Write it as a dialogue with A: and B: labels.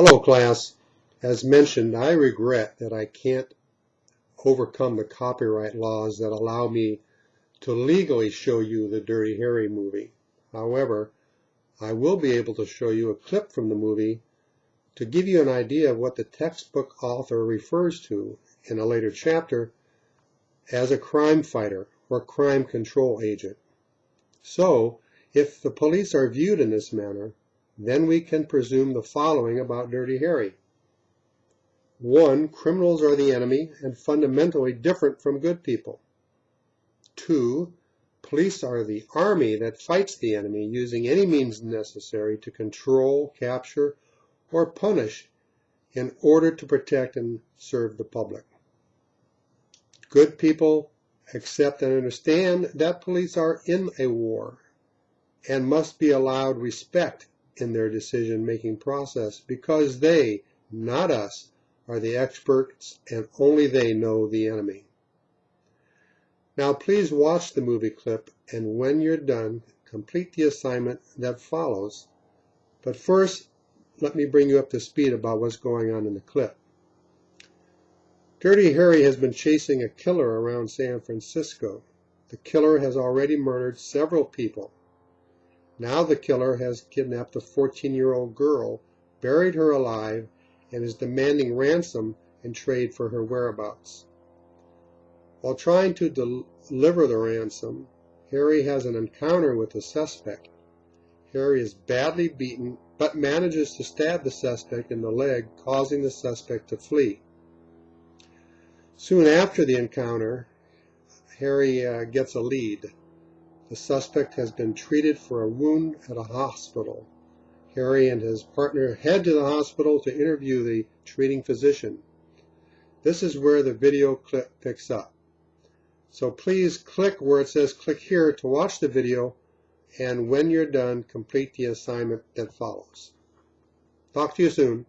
A: Hello class. As mentioned, I regret that I can't overcome the copyright laws that allow me to legally show you the Dirty Harry movie. However, I will be able to show you a clip from the movie to give you an idea of what the textbook author refers to in a later chapter as a crime fighter or crime control agent. So, if the police are viewed in this manner, then we can presume the following about Dirty Harry. One, criminals are the enemy and fundamentally different from good people. Two, police are the army that fights the enemy using any means necessary to control, capture, or punish in order to protect and serve the public. Good people accept and understand that police are in a war and must be allowed respect in their decision-making process because they, not us, are the experts and only they know the enemy. Now please watch the movie clip and when you're done, complete the assignment that follows. But first, let me bring you up to speed about what's going on in the clip. Dirty Harry has been chasing a killer around San Francisco. The killer has already murdered several people. Now the killer has kidnapped a 14-year-old girl, buried her alive, and is demanding ransom and trade for her whereabouts. While trying to deliver the ransom, Harry has an encounter with the suspect. Harry is badly beaten, but manages to stab the suspect in the leg, causing the suspect to flee. Soon after the encounter, Harry uh, gets a lead. The suspect has been treated for a wound at a hospital. Harry and his partner head to the hospital to interview the treating physician. This is where the video clip picks up. So please click where it says click here to watch the video and when you're done, complete the assignment that follows. Talk to you soon.